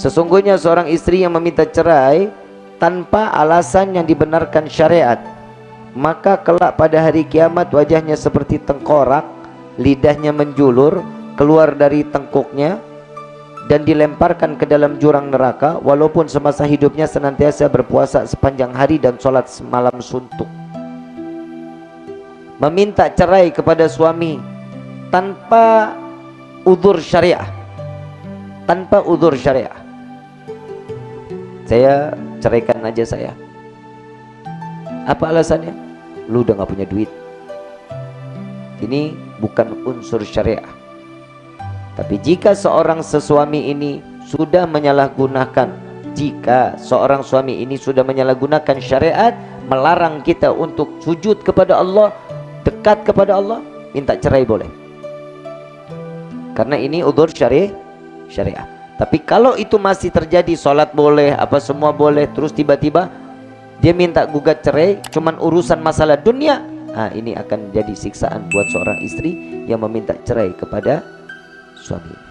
Sesungguhnya seorang istri yang meminta cerai tanpa alasan yang dibenarkan syariat maka kelak pada hari kiamat wajahnya seperti tengkorak lidahnya menjulur keluar dari tengkuknya dan dilemparkan ke dalam jurang neraka walaupun semasa hidupnya senantiasa berpuasa sepanjang hari dan sholat semalam suntuk. Meminta cerai kepada suami tanpa udur syariah tanpa udur syariah saya ceraikan aja saya. Apa alasannya? Lu udah gak punya duit. Ini bukan unsur syariah. Tapi jika seorang sesuami ini sudah menyalahgunakan jika seorang suami ini sudah menyalahgunakan syariat melarang kita untuk sujud kepada Allah dekat kepada Allah minta cerai boleh. Karena ini udur syari syariah tapi kalau itu masih terjadi sholat boleh, apa semua boleh, terus tiba-tiba dia minta gugat cerai, cuman urusan masalah dunia, nah ini akan jadi siksaan buat seorang istri yang meminta cerai kepada suami.